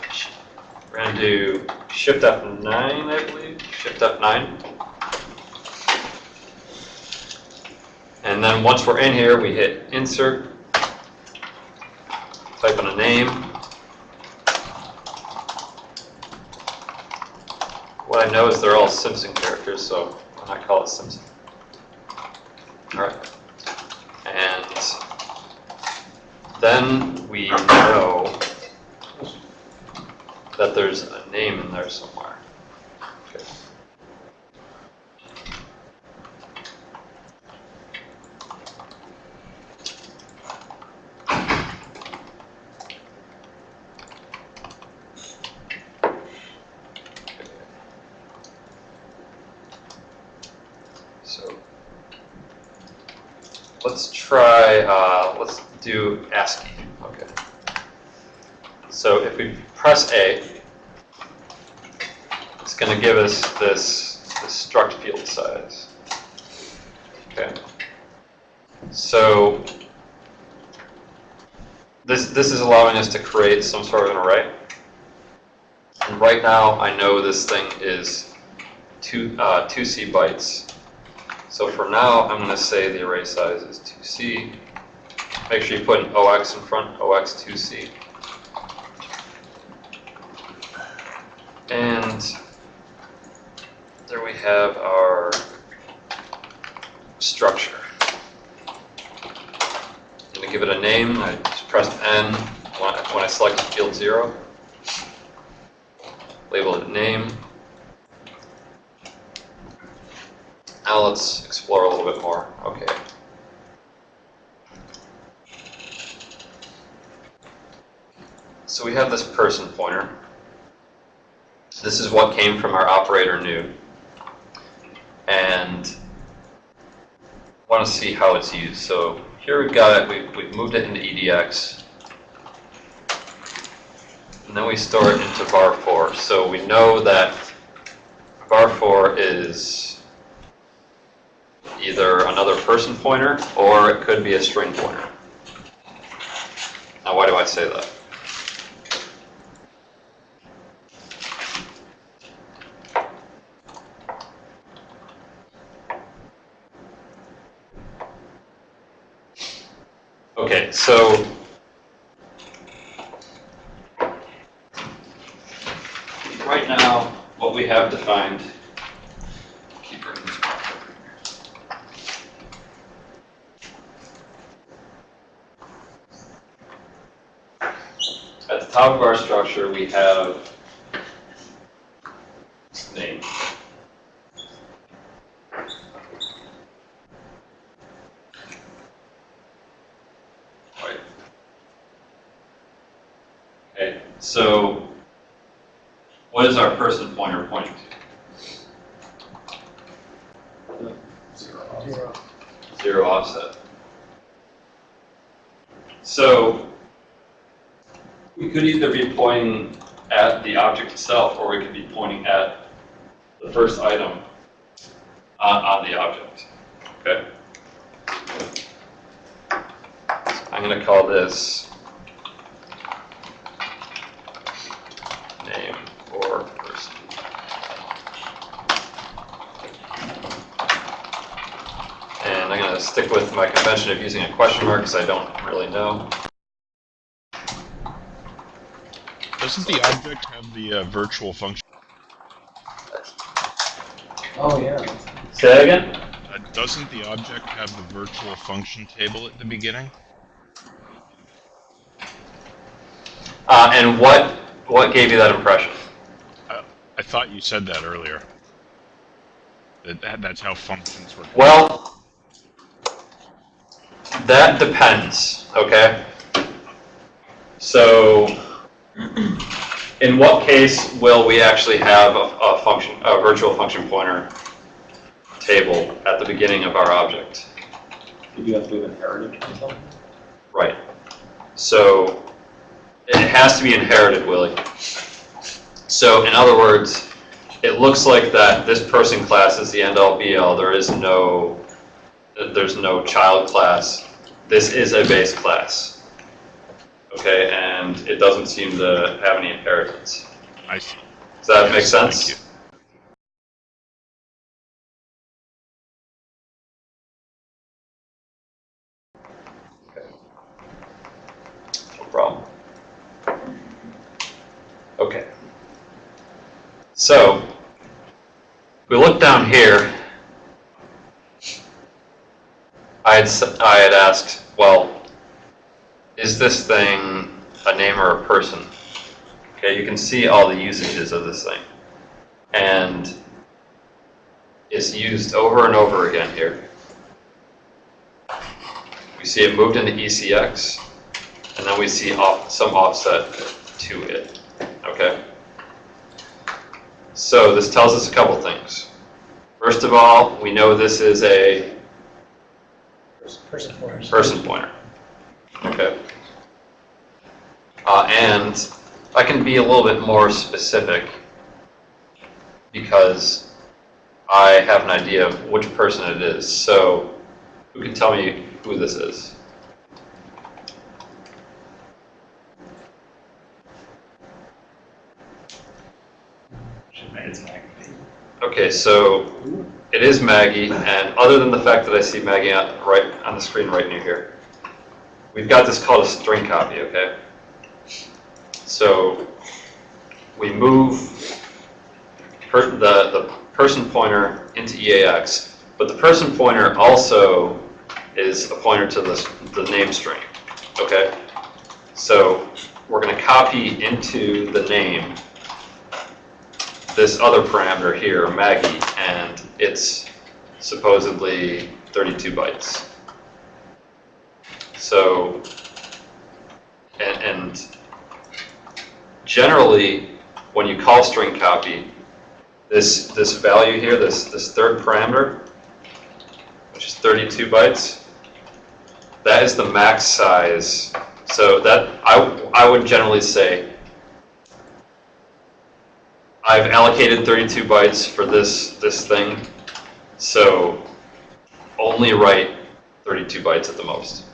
we're going to do Shift F9, I believe. Shift F9. And then once we're in here, we hit Insert, type in a name. What I know is they're all Simpson characters, so why not call it Simpson? All right. And then we know that there's a name in there somewhere. Okay. So let's try, uh, let's do ASCII. Okay. So if press A, it's going to give us this, this struct field size. Okay. So this, this is allowing us to create some sort of an array. And right now, I know this thing is two, uh, 2C bytes. So for now, I'm going to say the array size is 2C. Make sure you put an OX in front, OX2C. And there we have our structure. I'm going to give it a name. I just pressed N when I, selected field 0. Label it name. Now let's explore a little bit more. Okay. So we have this person pointer. This is what came from our operator new. And I want to see how it's used. So here we've got it, we, we've moved it into EDX. And then we store it into var4. So we know that var4 is either another person pointer or it could be a string pointer. Now why do I say that? Okay, so right now, what we have defined, keep bringing this back over here. At the top of our structure, we have name. Right. Okay, so what is our person pointer pointing to? Zero. Zero. zero offset. So we could either be pointing at the object itself, or we could be pointing at the first item on, on the object, okay? I'm gonna call this name or person. And I'm gonna stick with my convention of using a question mark because I don't really know. Doesn't the object have the uh, virtual function? Oh, yeah. Say that again? Uh, doesn't the object have the virtual function table at the beginning? Uh, and what, what gave you that impression? I thought you said that earlier. That, that that's how functions work. Well, that depends, okay? So, in what case will we actually have a, a function, a virtual function pointer table at the beginning of our object? Did you have to have inherited or something? Right. So, it has to be inherited, Willie. So, in other words, it looks like that this person class is the end-all be-all. There is no, there's no child class. This is a base class. Okay, and it doesn't seem to have any inheritance. I see. Does that make Yes, thank sense? problem. Okay. So, we look down here. I had, I had asked, well, is this thing a name or a person? Okay, you can see all the usages of this thing. And it's used over and over again here. We see it moved into ECX, and then we see off, some offset to it, okay? So this tells us a couple things. First of all, we know this is a Person pointers. person pointer, okay? Uh, and I can be a little bit more specific because I have an idea of which person it is. So who can tell me who this is? Okay, so it is Maggie, and other than the fact that I see Maggie on, right on the screen right near here, we've got this called a string copy, okay? So we move per, the, the person pointer into EAX, but the person pointer also is a pointer to this, the name string, okay? So we're going to copy into the name this other parameter here, Maggie, and it's supposedly 32 bytes. So, and, and generally, when you call string copy, this, this value here, this, this third parameter, which is 32 bytes, that is the max size. So that, I, I would generally say, I've allocated 32 bytes for this, this thing, so only write 32 bytes at the most.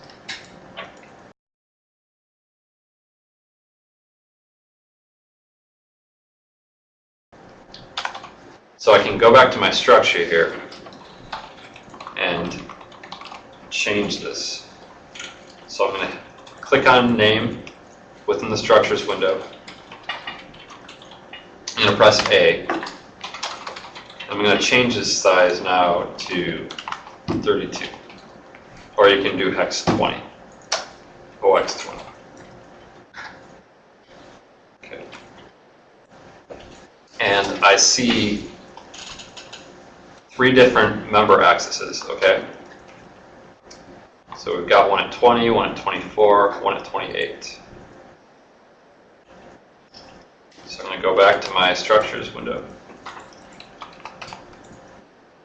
So I can go back to my structure here and change this. So I'm going to click on name within the structures window. I'm going to press A. I'm going to change this size now to 32. Or you can do hex 20. OX 20. Okay. And I see three different member accesses, okay? So we've got one at 20, one at 24, one at 28. So I'm going to go back to my structures window.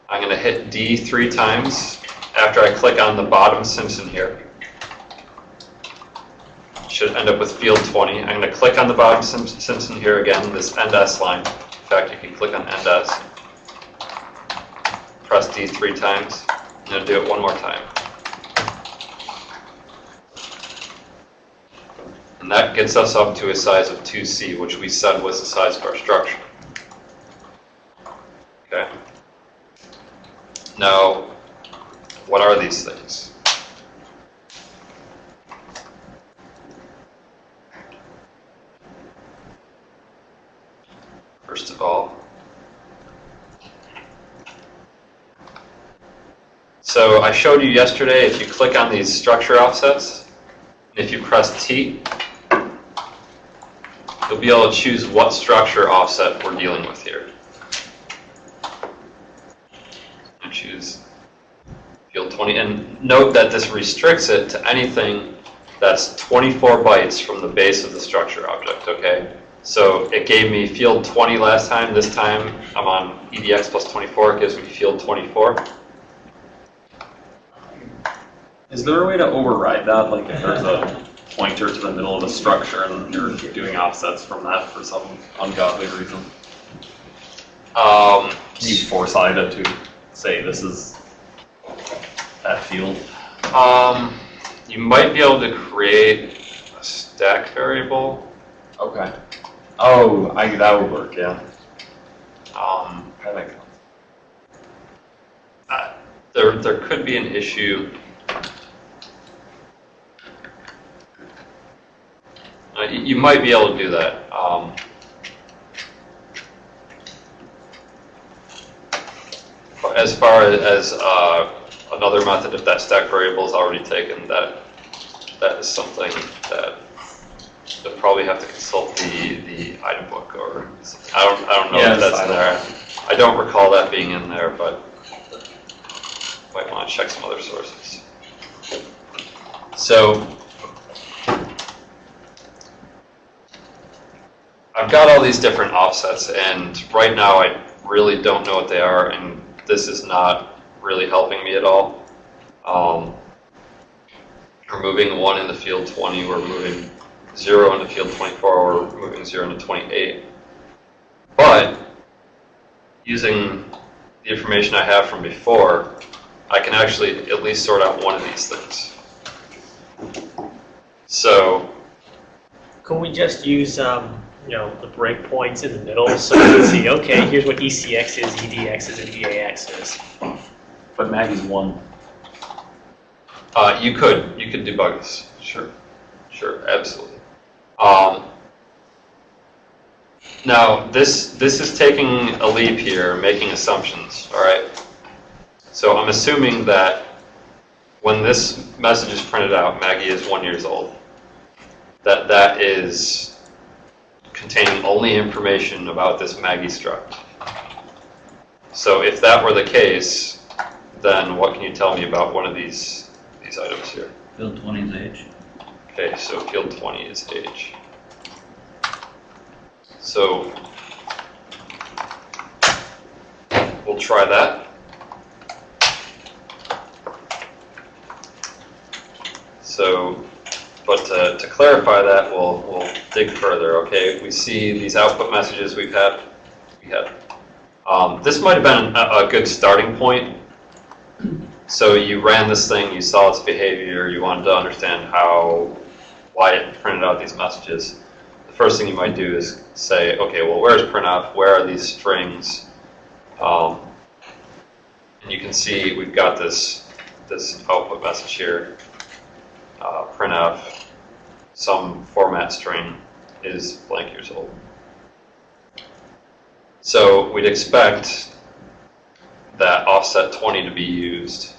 I'm going to hit D three times after I click on the bottom Simpson here. Should end up with field 20. I'm going to click on the bottom Simpson here again, this end S line. In fact, you can click on end S. Press D three times. To do it one more time. And that gets us up to a size of 2C, which we said was the size of our structure. Okay. Now, what are these things? First of all, so I showed you yesterday, if you click on these structure offsets, if you press T, you'll be able to choose what structure offset we're dealing with here. And choose field 20, and note that this restricts it to anything that's 24 bytes from the base of the structure object, okay? So it gave me field 20 last time, this time I'm on EDX plus 24, it gives me field 24. Is there a way to override that, like if there's a pointer to the middle of a structure and you're doing offsets from that for some ungodly reason? Um, Can you force IDA to say this is that field? um, you might be able to create a stack variable. Okay. Oh, I, that would work, yeah. Um, I like uh, there, there could be an issue. Uh, you, might be able to do that. Um, as far as uh, another method, if that stack variable is already taken, that that is something that you'll probably have to consult the the item book or I don't I don't know if that's in there. I don't recall that being in there, but might want to check some other sources. So I've got all these different offsets, and right now I really don't know what they are, and this is not really helping me at all. Um, we're moving one into field 20, we're moving zero into field 24, we're moving zero in into 28. But using the information I have from before, I can actually at least sort out one of these things. So Can we just use, um, you know, the breakpoints in the middle so you can see, okay, here's what ECX is, EDX is, and DAX is? But Maggie's one. Uh, you could, you could debug this, sure, sure, absolutely. Um, now, this, this is taking a leap here, making assumptions, all right? So I'm assuming that when this message is printed out, Maggie is one years old, that that is containing only information about this Maggie struct. So if that were the case, then what can you tell me about one of these, these items here? Field 20 is age. Okay, so field 20 is age. So we'll try that. So, but to, to clarify that, we'll, we'll dig further, okay? We see these output messages we've had, we had. Um, this might have been a, a good starting point. So you ran this thing, you saw its behavior, you wanted to understand how, why it printed out these messages. The first thing you might do is say, okay, well, where's printf? Where are these strings? Um, and you can see we've got this this output message here. Uh, printf, some format string is blank years old. So we'd expect that offset 20 to be used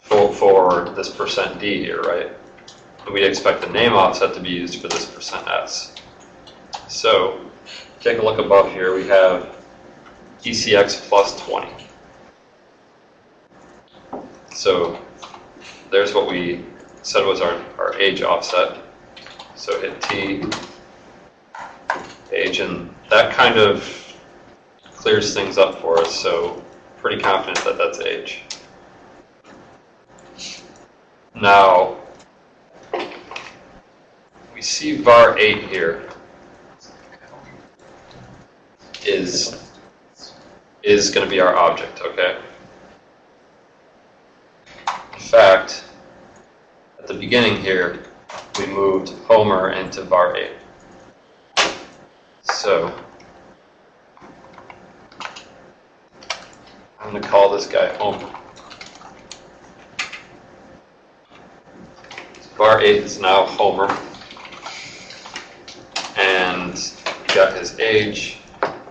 for, for this percent %d here, right? And we'd expect the name offset to be used for this percent %s. So take a look above here, we have ECX plus 20. So there's what we said was our, our age offset. So hit T, age, and that kind of clears things up for us. So pretty confident that that's age. Now, we see var 8 here is is going to be our object, okay? Fact, at the beginning here, we moved Homer into var 8. So, I'm going to call this guy Homer. Var 8 is now Homer. And got his age.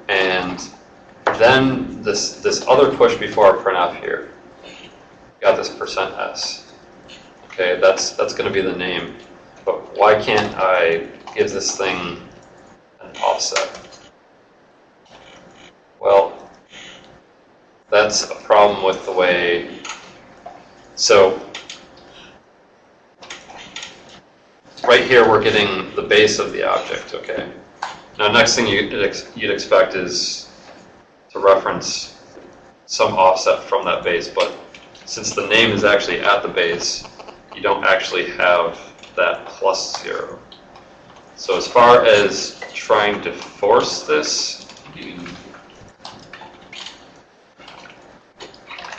And then this, this other push before our printf here. Got this percent %s. Okay, that's, that's going to be the name. But why can't I give this thing an offset? Well, that's a problem with the way, so right here we're getting the base of the object, okay? Now next thing you'd, ex- you'd expect is to reference some offset from that base, but since the name is actually at the base, you don't actually have that plus zero. So as far as trying to force this, You-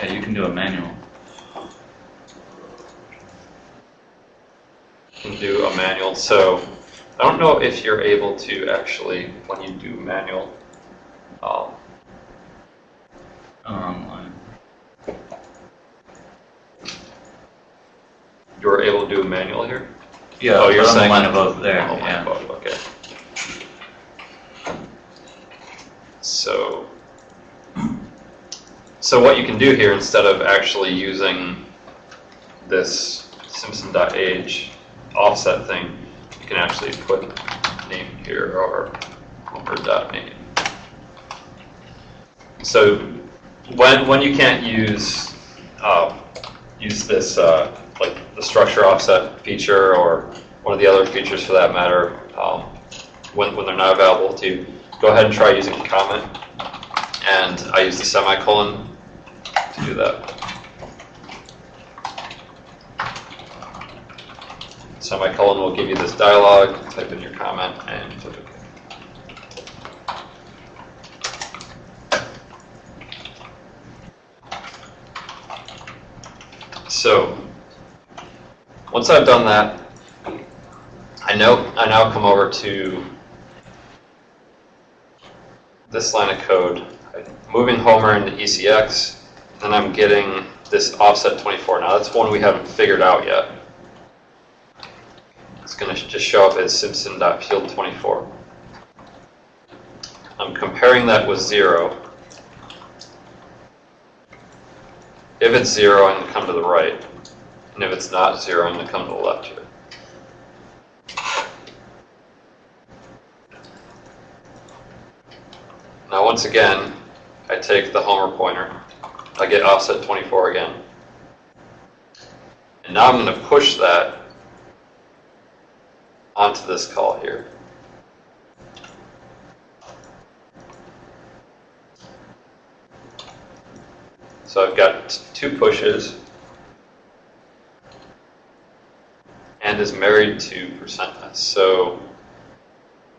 Yeah, you can do a manual. can do a manual. So I don't know if you're able to actually, when you do manual, um, Online. You're able to do a manual here. Yeah, Oh, you're but on the saying- line above there, Oh my yeah. God, okay. So, so what you can do here, instead of actually using this Simpson.age offset thing, you can actually put name here or Homer.name. So when, when you can't use, uh, use this, uh, like the structure offset feature or one of the other features for that matter, um, when, when they're not available to, go ahead and try using comment. And I use the semicolon to do that. Semicolon will give you this dialog, type in your comment and click OK. So, once I've done that, I know I now come over to this line of code, I'm moving Homer into ECX, and I'm getting this offset 24. Now that's one we haven't figured out yet. It's going to just show up as Simpson.field24. I'm comparing that with zero. If it's zero, I'm going to come to the right. And if it's not zero, I'm going to come to the left here. Now, once again, I take the homer pointer. I get offset 24 again. And now I'm going to push that onto this call here. So I've got two pushes and is married to percent %s. So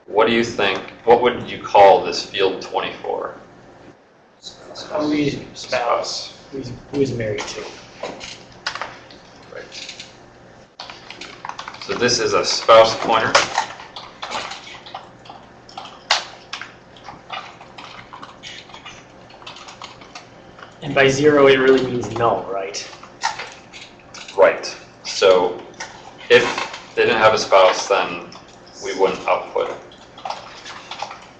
what do you think, what would you call this field 24? Who is spouse? Who's, who is married to? Right. So this is a spouse pointer. And by zero, it really means null, right? Right. So didn't have a spouse, then we wouldn't output.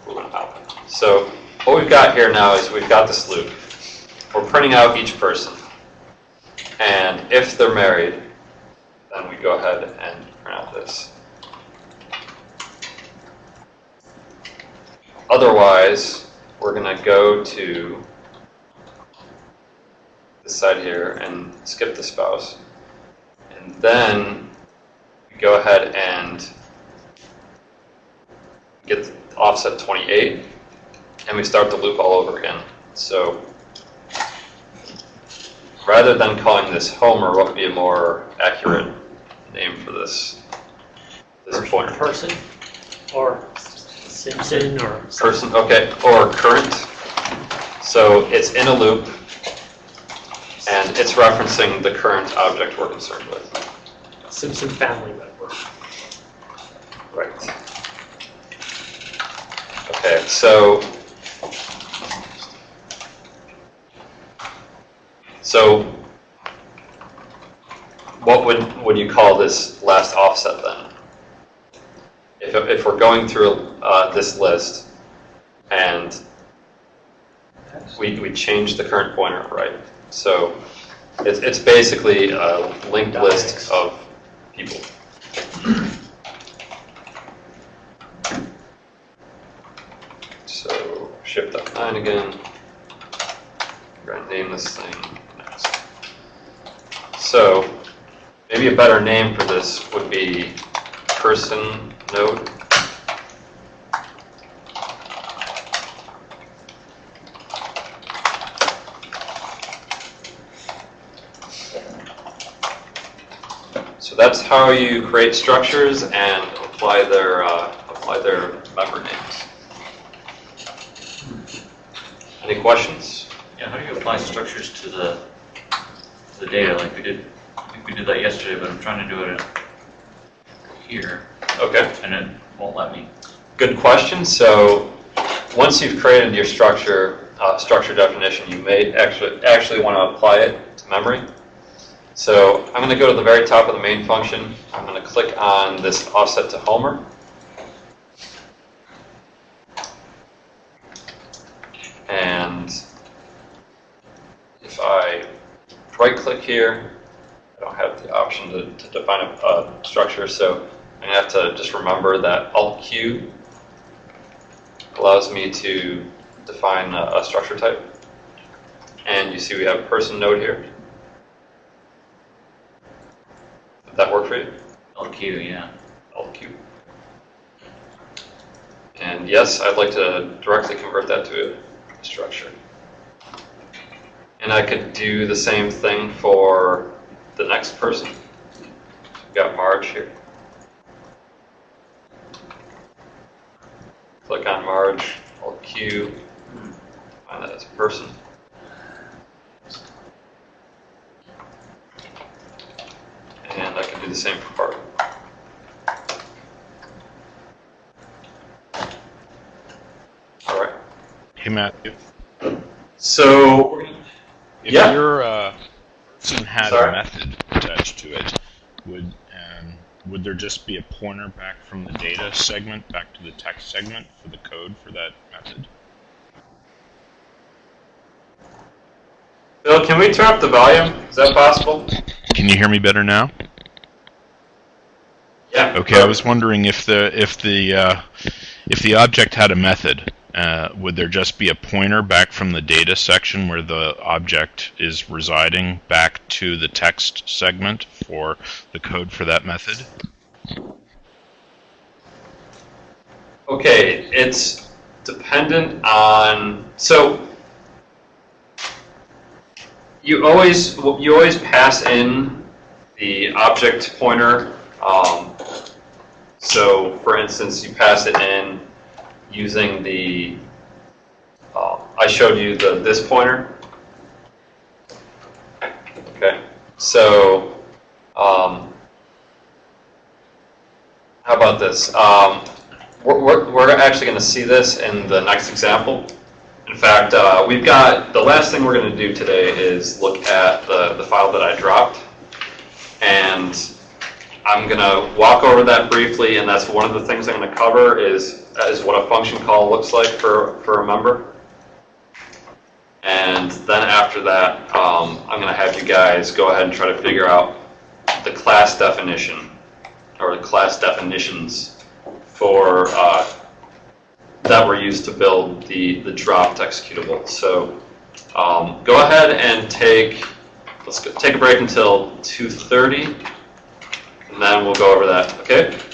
We wouldn't output. So what we've got here now is we've got this loop. We're printing out each person. And if they're married, then we go ahead and print out this. Otherwise, we're going to go to this side here and skip the spouse. And then go ahead and get offset 28, and we start the loop all over again. So rather than calling this Homer, what would be a more accurate name for this, this pointer? Person, or Simpson, or Person, okay, or current. So it's in a loop, and it's referencing the current object we're concerned with. Simpson family member. Right. Okay, so. So. What would, would you call this last offset then? If, if we're going through, uh, this list and we, we change the current pointer, right? So it's, it's basically a linked list of people. So shift F9 again. We're name this thing next. So maybe a better name for this would be person node. That's how you create structures and apply their uh, apply their member names. Any questions? Yeah, how do you apply structures to the, to the data, like we did, I think we did that yesterday, but I'm trying to do it here, Okay, and it won't let me. good question. So once you've created your structure uh, structure definition, you may actually actually want to apply it to memory. So I'm going to go to the very top of the main function. I'm going to click on this offset to Homer. And if I right click here, I don't have the option to, to define a, a structure, so I'm going to have to just remember that Alt Q allows me to define a, a structure type. And you see we have a person node here. Did that work for you? Alt Q, yeah. Alt Q. And yes, I'd like to directly convert that to a structure. And I could do the same thing for the next person. We've got Marge here. Click on Marge, Alt Q, find that as a person. And I can do the same for Bart. All right. Hey, Matthew. So, If Yeah. your uh, person had Sorry. a method attached to it, would um, would there just be a pointer back from the data segment back to the text segment for the code for that method? Bill, can we turn up the volume? Is that possible? Can you hear me better now? Yeah. Okay, I was wondering if the if the uh, if the object had a method, uh, would there just be a pointer back from the data section where the object is residing back to the text segment for the code for that method? Okay, it's dependent on, so you always, you always pass in the object pointer. Um, so for instance, you pass it in using the, uh, I showed you the, this pointer. Okay, so, um, how about this? Um, we're, we're, we're actually going to see this in the next example. In fact, uh, we've got, the last thing we're going to do today is look at the, the file that I dropped. And I'm going to walk over that briefly, and that's one of the things I'm going to cover is, is what a function call looks like for, for a member. And then after that, um, I'm going to have you guys go ahead and try to figure out the class definition, or the class definitions for, uh, that were used to build the, the dropped executable. So um, go ahead and take, let's go, take a break until 2.30, and then we'll go over that, okay?